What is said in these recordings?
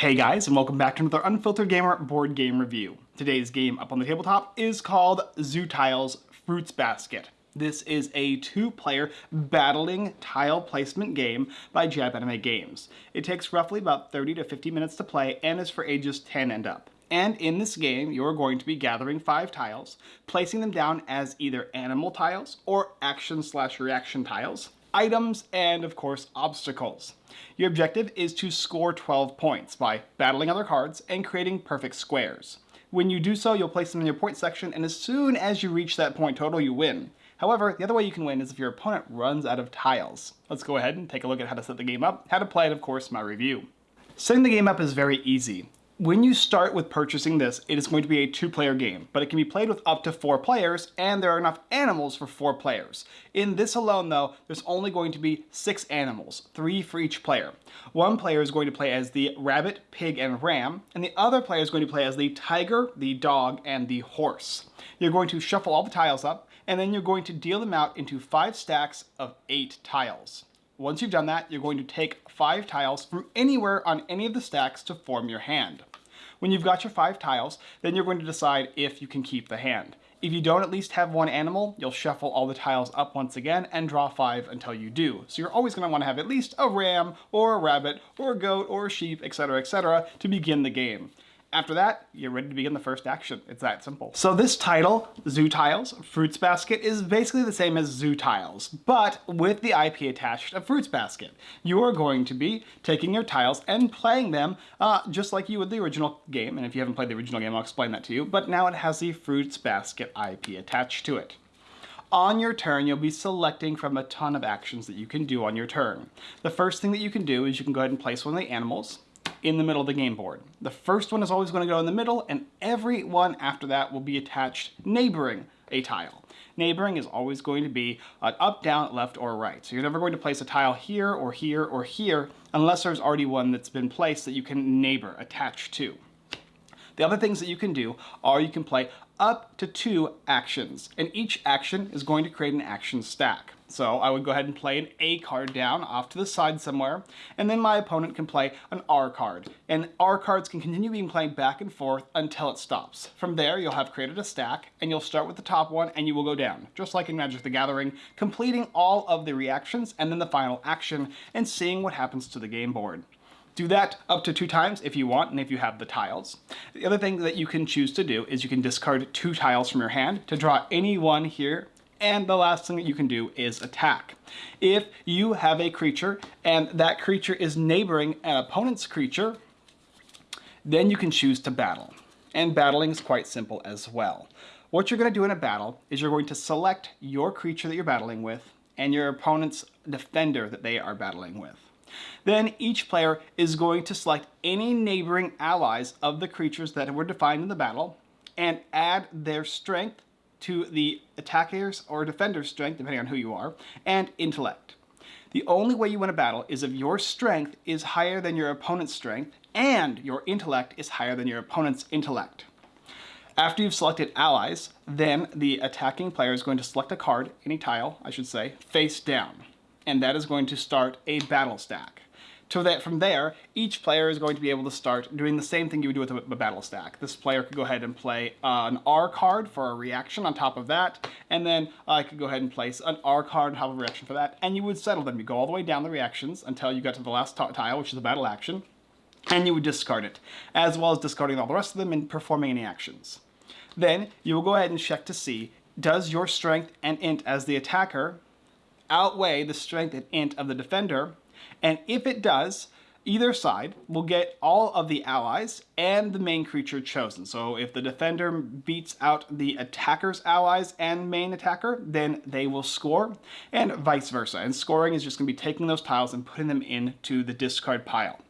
Hey guys, and welcome back to another Unfiltered Gamer board game review. Today's game up on the tabletop is called Zoo Tiles Fruits Basket. This is a two-player battling tile placement game by Japanime Games. It takes roughly about 30 to 50 minutes to play and is for ages 10 and up. And in this game, you're going to be gathering five tiles, placing them down as either animal tiles or action slash reaction tiles, items, and of course, obstacles. Your objective is to score 12 points by battling other cards and creating perfect squares. When you do so, you'll place them in your point section, and as soon as you reach that point total, you win. However, the other way you can win is if your opponent runs out of tiles. Let's go ahead and take a look at how to set the game up, how to play it, of course, my review. Setting the game up is very easy. When you start with purchasing this, it is going to be a two-player game, but it can be played with up to four players, and there are enough animals for four players. In this alone, though, there's only going to be six animals, three for each player. One player is going to play as the rabbit, pig, and ram, and the other player is going to play as the tiger, the dog, and the horse. You're going to shuffle all the tiles up, and then you're going to deal them out into five stacks of eight tiles. Once you've done that, you're going to take five tiles from anywhere on any of the stacks to form your hand. When you've got your five tiles, then you're going to decide if you can keep the hand. If you don't at least have one animal, you'll shuffle all the tiles up once again and draw five until you do. So you're always going to want to have at least a ram or a rabbit or a goat or a sheep, etc., etc., to begin the game. After that, you're ready to begin the first action. It's that simple. So this title, Zoo Tiles, Fruits Basket, is basically the same as Zoo Tiles, but with the IP attached of Fruits Basket. You are going to be taking your tiles and playing them uh, just like you would the original game, and if you haven't played the original game, I'll explain that to you, but now it has the Fruits Basket IP attached to it. On your turn, you'll be selecting from a ton of actions that you can do on your turn. The first thing that you can do is you can go ahead and place one of the animals in the middle of the game board. The first one is always going to go in the middle, and every one after that will be attached neighboring a tile. Neighboring is always going to be an up, down, left, or right. So you're never going to place a tile here, or here, or here, unless there's already one that's been placed that you can neighbor, attach to. The other things that you can do are you can play up to two actions, and each action is going to create an action stack. So I would go ahead and play an A card down off to the side somewhere, and then my opponent can play an R card. And R cards can continue being played back and forth until it stops. From there, you'll have created a stack, and you'll start with the top one, and you will go down, just like in Magic the Gathering, completing all of the reactions and then the final action, and seeing what happens to the game board. Do that up to two times if you want and if you have the tiles. The other thing that you can choose to do is you can discard two tiles from your hand to draw any one here and the last thing that you can do is attack. If you have a creature and that creature is neighboring an opponent's creature, then you can choose to battle. And battling is quite simple as well. What you're going to do in a battle is you're going to select your creature that you're battling with and your opponent's defender that they are battling with. Then each player is going to select any neighboring allies of the creatures that were defined in the battle and add their strength to the attacker's or defender's strength, depending on who you are, and intellect. The only way you win a battle is if your strength is higher than your opponent's strength and your intellect is higher than your opponent's intellect. After you've selected allies, then the attacking player is going to select a card, any tile, I should say, face down. And that is going to start a battle stack so that from there, each player is going to be able to start doing the same thing you would do with a, a battle stack. This player could go ahead and play uh, an R card for a reaction on top of that, and then I could go ahead and place an R card on top of a reaction for that, and you would settle them. You go all the way down the reactions until you got to the last tile, which is a battle action, and you would discard it, as well as discarding all the rest of them and performing any actions. Then you will go ahead and check to see, does your strength and int as the attacker outweigh the strength and int of the defender, and if it does, either side will get all of the allies and the main creature chosen. So if the defender beats out the attacker's allies and main attacker, then they will score, and vice versa. And scoring is just going to be taking those tiles and putting them into the discard pile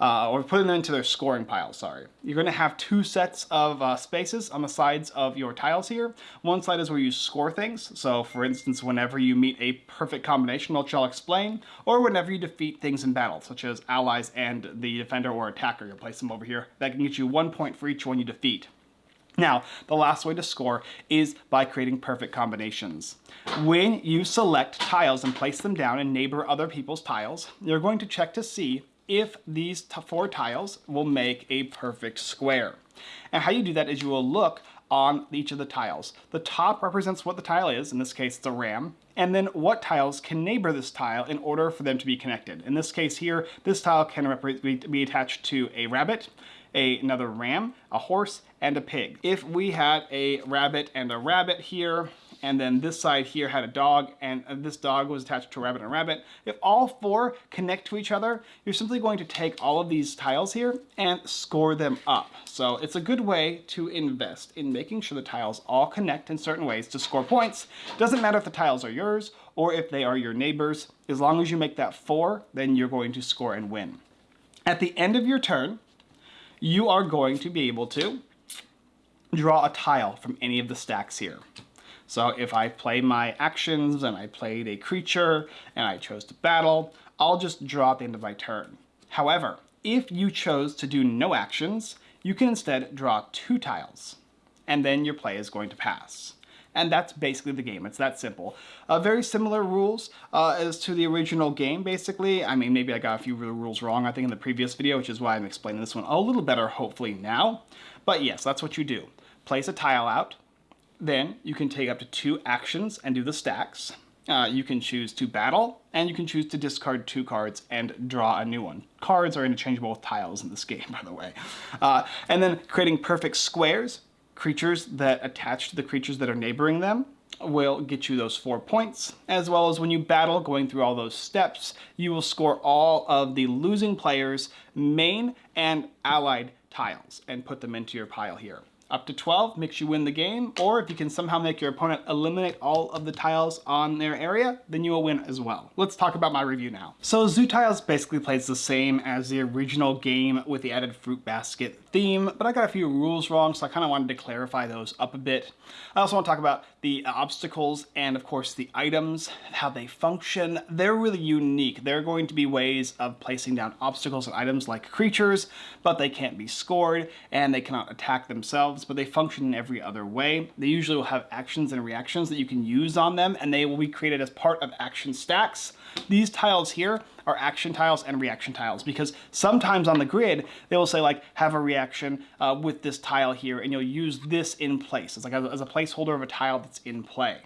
uh, or putting them into their scoring pile, sorry. You're going to have two sets of uh, spaces on the sides of your tiles here. One side is where you score things, so for instance, whenever you meet a perfect combination, which I'll explain, or whenever you defeat things in battle, such as allies and the defender or attacker, you'll place them over here. That can get you one point for each one you defeat. Now, the last way to score is by creating perfect combinations. When you select tiles and place them down and neighbor other people's tiles, you're going to check to see if these four tiles will make a perfect square. And how you do that is you will look on each of the tiles. The top represents what the tile is, in this case it's a ram, and then what tiles can neighbor this tile in order for them to be connected. In this case here, this tile can be attached to a rabbit, a, another ram, a horse, and a pig. If we had a rabbit and a rabbit here, and then this side here had a dog, and uh, this dog was attached to a rabbit and a rabbit. If all four connect to each other, you're simply going to take all of these tiles here and score them up. So it's a good way to invest in making sure the tiles all connect in certain ways to score points. Doesn't matter if the tiles are yours or if they are your neighbors. As long as you make that four, then you're going to score and win. At the end of your turn, you are going to be able to draw a tile from any of the stacks here. So if I play my actions and I played a creature and I chose to battle, I'll just draw at the end of my turn. However, if you chose to do no actions, you can instead draw two tiles, and then your play is going to pass. And that's basically the game. It's that simple. Uh, very similar rules uh, as to the original game, basically. I mean, maybe I got a few rules wrong, I think, in the previous video, which is why I'm explaining this one a little better, hopefully, now. But yes, that's what you do. Place a tile out, then you can take up to two actions and do the stacks. Uh, you can choose to battle, and you can choose to discard two cards and draw a new one. Cards are interchangeable with tiles in this game, by the way. Uh, and then creating perfect squares, creatures that attach to the creatures that are neighboring them, will get you those four points, as well as when you battle, going through all those steps, you will score all of the losing players' main and allied tiles and put them into your pile here. Up to 12 makes you win the game, or if you can somehow make your opponent eliminate all of the tiles on their area, then you will win as well. Let's talk about my review now. So Zoo Tiles basically plays the same as the original game with the added fruit basket theme, but I got a few rules wrong, so I kind of wanted to clarify those up a bit. I also want to talk about the obstacles and of course the items, how they function. They're really unique. There are going to be ways of placing down obstacles and items like creatures, but they can't be scored and they cannot attack themselves, but they function in every other way. They usually will have actions and reactions that you can use on them and they will be created as part of action stacks. These tiles here are action tiles and reaction tiles because sometimes on the grid they will say like have a reaction uh, with this tile here and you'll use this in place. It's like as a placeholder of a tile that's in play.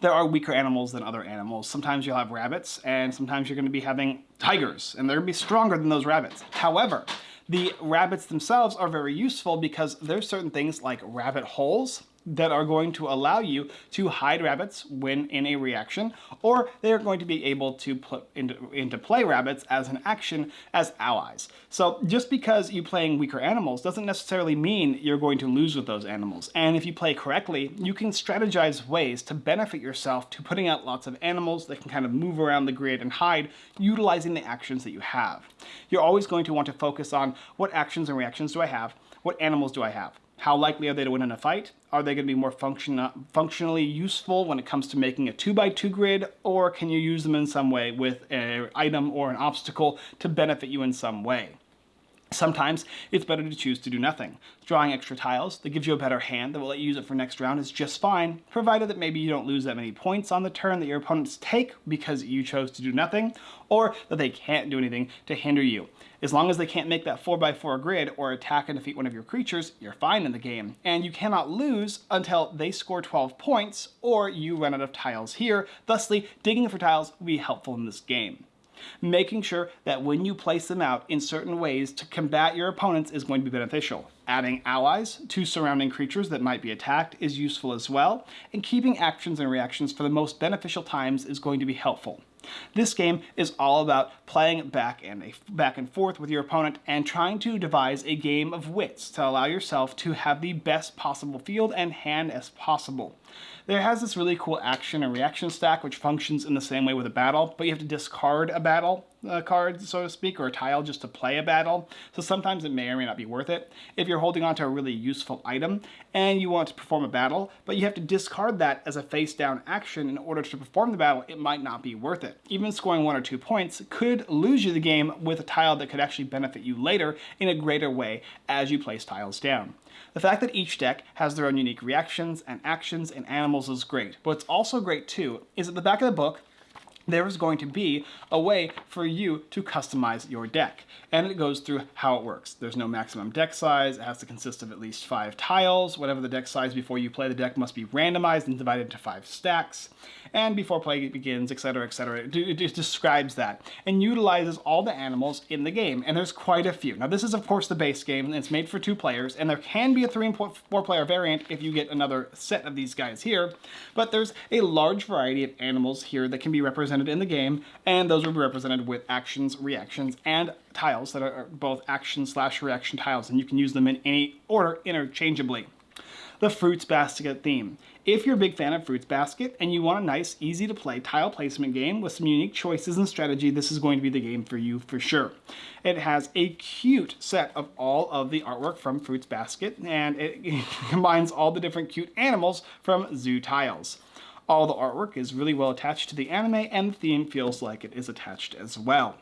There are weaker animals than other animals. Sometimes you'll have rabbits and sometimes you're going to be having tigers and they're going to be stronger than those rabbits. However, the rabbits themselves are very useful because there's certain things like rabbit holes that are going to allow you to hide rabbits when in a reaction, or they are going to be able to put into, into play rabbits as an action as allies. So just because you're playing weaker animals doesn't necessarily mean you're going to lose with those animals. And if you play correctly, you can strategize ways to benefit yourself to putting out lots of animals that can kind of move around the grid and hide utilizing the actions that you have. You're always going to want to focus on what actions and reactions do I have, what animals do I have. How likely are they to win in a fight? Are they going to be more function functionally useful when it comes to making a 2x2 grid, or can you use them in some way with an item or an obstacle to benefit you in some way? Sometimes it's better to choose to do nothing. Drawing extra tiles that gives you a better hand that will let you use it for next round is just fine, provided that maybe you don't lose that many points on the turn that your opponents take because you chose to do nothing, or that they can't do anything to hinder you. As long as they can't make that 4x4 grid or attack and defeat one of your creatures, you're fine in the game. And you cannot lose until they score 12 points or you run out of tiles here. Thusly, digging for tiles will be helpful in this game. Making sure that when you place them out in certain ways to combat your opponents is going to be beneficial. Adding allies to surrounding creatures that might be attacked is useful as well, and keeping actions and reactions for the most beneficial times is going to be helpful. This game is all about playing back and, back and forth with your opponent and trying to devise a game of wits to allow yourself to have the best possible field and hand as possible. There has this really cool action and reaction stack which functions in the same way with a battle, but you have to discard a battle uh, card, so to speak, or a tile just to play a battle. So sometimes it may or may not be worth it. If you're holding on to a really useful item and you want to perform a battle, but you have to discard that as a face down action in order to perform the battle, it might not be worth it. Even scoring one or two points could lose you the game with a tile that could actually benefit you later in a greater way as you place tiles down. The fact that each deck has their own unique reactions and actions and animals is great. But what's also great too is at the back of the book, there's going to be a way for you to customize your deck. And it goes through how it works. There's no maximum deck size. It has to consist of at least five tiles. Whatever the deck size before you play the deck must be randomized and divided into five stacks. And before play begins, etc., etc. It, it describes that and utilizes all the animals in the game. And there's quite a few. Now, this is, of course, the base game, and it's made for two players. And there can be a three and four player variant if you get another set of these guys here. But there's a large variety of animals here that can be represented represented in the game, and those will be represented with actions, reactions, and tiles that are both action slash reaction tiles, and you can use them in any order interchangeably. The Fruits Basket theme. If you're a big fan of Fruits Basket and you want a nice, easy to play tile placement game with some unique choices and strategy, this is going to be the game for you for sure. It has a cute set of all of the artwork from Fruits Basket and it combines all the different cute animals from Zoo Tiles. All the artwork is really well attached to the anime and the theme feels like it is attached as well.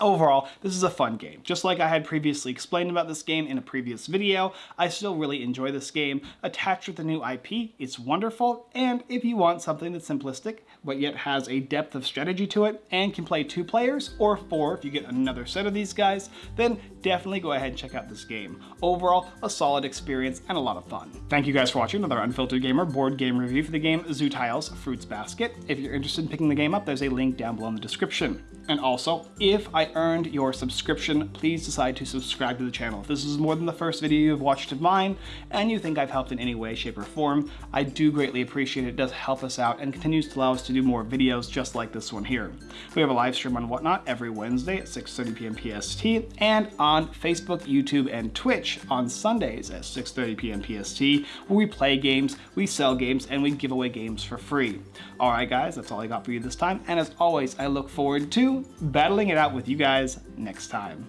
Overall, this is a fun game. Just like I had previously explained about this game in a previous video, I still really enjoy this game. Attached with the new IP, it's wonderful, and if you want something that's simplistic, but yet has a depth of strategy to it, and can play two players, or four if you get another set of these guys, then definitely go ahead and check out this game. Overall, a solid experience and a lot of fun. Thank you guys for watching another Unfiltered Gamer board game review for the game Zoo Tiles Fruits Basket. If you're interested in picking the game up, there's a link down below in the description. And also, if I earned your subscription, please decide to subscribe to the channel. If this is more than the first video you've watched of mine, and you think I've helped in any way, shape, or form, I do greatly appreciate it. It does help us out and continues to allow us to do more videos just like this one here. We have a live stream on Whatnot every Wednesday at 6.30 p.m. PST, and on Facebook, YouTube, and Twitch on Sundays at 6.30 p.m. PST, where we play games, we sell games, and we give away games for free. Alright guys, that's all I got for you this time, and as always, I look forward battling it out with you guys next time.